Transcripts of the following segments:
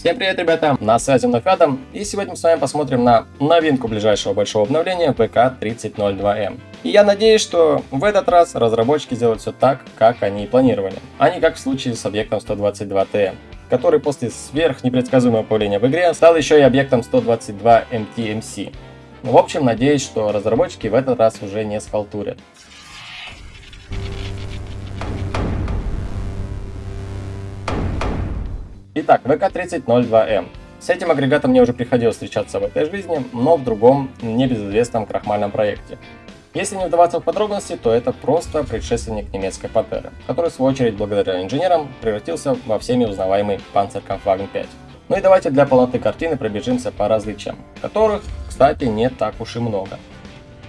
Всем привет, ребята! На связи вновь Адам, и сегодня мы с вами посмотрим на новинку ближайшего большого обновления ВК-3002М. И я надеюсь, что в этот раз разработчики сделают все так, как они и планировали, а не как в случае с объектом 122TM который после сверхнепредсказуемого появления в игре стал еще и объектом 122 MTMC. В общем, надеюсь, что разработчики в этот раз уже не схалтурят. Итак, ВК-3002М. С этим агрегатом мне уже приходилось встречаться в этой жизни, но в другом, небезызвестном крахмальном проекте. Если не вдаваться в подробности, то это просто предшественник немецкой Пантеры, который в свою очередь благодаря инженерам превратился во всеми узнаваемый Panzerkampfwagen 5. Ну и давайте для полноты картины пробежимся по различиям, которых, кстати, не так уж и много.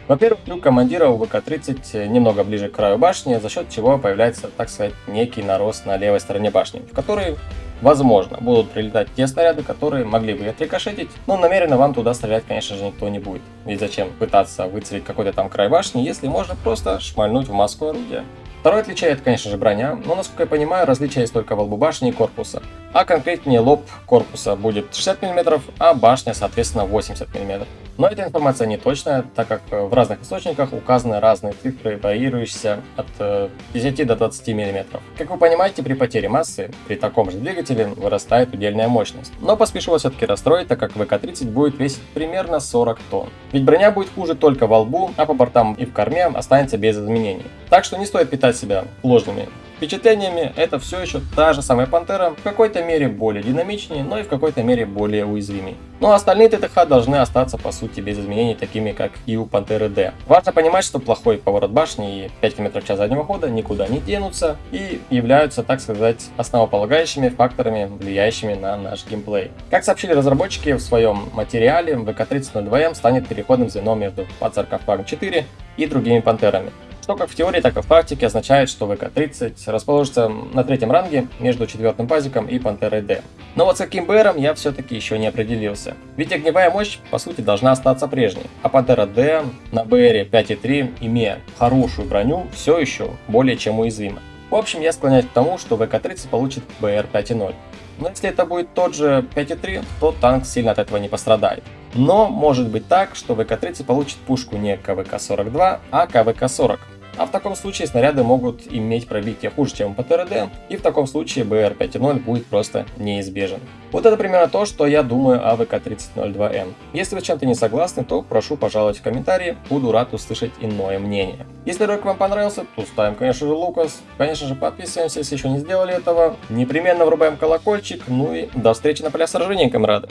Во-первых, люк командира у ВК-30 немного ближе к краю башни, за счет чего появляется, так сказать, некий нарост на левой стороне башни, в который Возможно, будут прилетать те снаряды, которые могли бы отрикошетить, но намеренно вам туда стрелять, конечно же, никто не будет. Ведь зачем пытаться выцелить какой-то там край башни, если можно просто шмальнуть в маску орудия. Второе отличие это, конечно же, броня, но, насколько я понимаю, различие есть только во лбу башни и корпуса. А конкретнее лоб корпуса будет 60 мм, а башня, соответственно, 80 мм. Но эта информация не точная, так как в разных источниках указаны разные цифры, варьирующиеся от 10 э, до 20 мм. Как вы понимаете, при потере массы, при таком же двигателе, вырастает удельная мощность. Но поспешу вас все-таки расстроить, так как ВК-30 будет весить примерно 40 тонн. Ведь броня будет хуже только во лбу, а по бортам и в корме останется без изменений. Так что не стоит питать себя ложными впечатлениями, это все еще та же самая Пантера, в какой-то мере более динамичнее, но и в какой-то мере более уязвимей. Ну а остальные ТТХ должны остаться по сути без изменений, такими как и у Пантеры D. Важно понимать, что плохой поворот башни и 5 км в час заднего хода никуда не денутся и являются, так сказать, основополагающими факторами, влияющими на наш геймплей. Как сообщили разработчики в своем материале, ВК-3002М станет переходным звеном между Panzer 4 и другими Пантерами что как в теории, так и в практике означает, что ВК-30 расположится на третьем ранге между четвертым пазиком и Пантерой D. Но вот с каким БРом я все-таки еще не определился. Ведь огневая мощь по сути должна остаться прежней, а Пантера D на БРе 5.3, имея хорошую броню, все еще более чем уязвима. В общем, я склоняюсь к тому, что ВК-30 получит БР 5.0. Но если это будет тот же 5.3, то танк сильно от этого не пострадает. Но может быть так, что ВК-30 получит пушку не КВК-42, а КВК-40. А в таком случае снаряды могут иметь пробитие хуже, чем по ТРД, и в таком случае БР 5.0 будет просто неизбежен. Вот это примерно то, что я думаю о ВК-3002М. Если вы чем-то не согласны, то прошу пожаловать в комментарии, буду рад услышать иное мнение. Если ролик вам понравился, то ставим, конечно же, Лукас, конечно же, подписываемся, если еще не сделали этого, непременно врубаем колокольчик, ну и до встречи на полях сражения, камрады!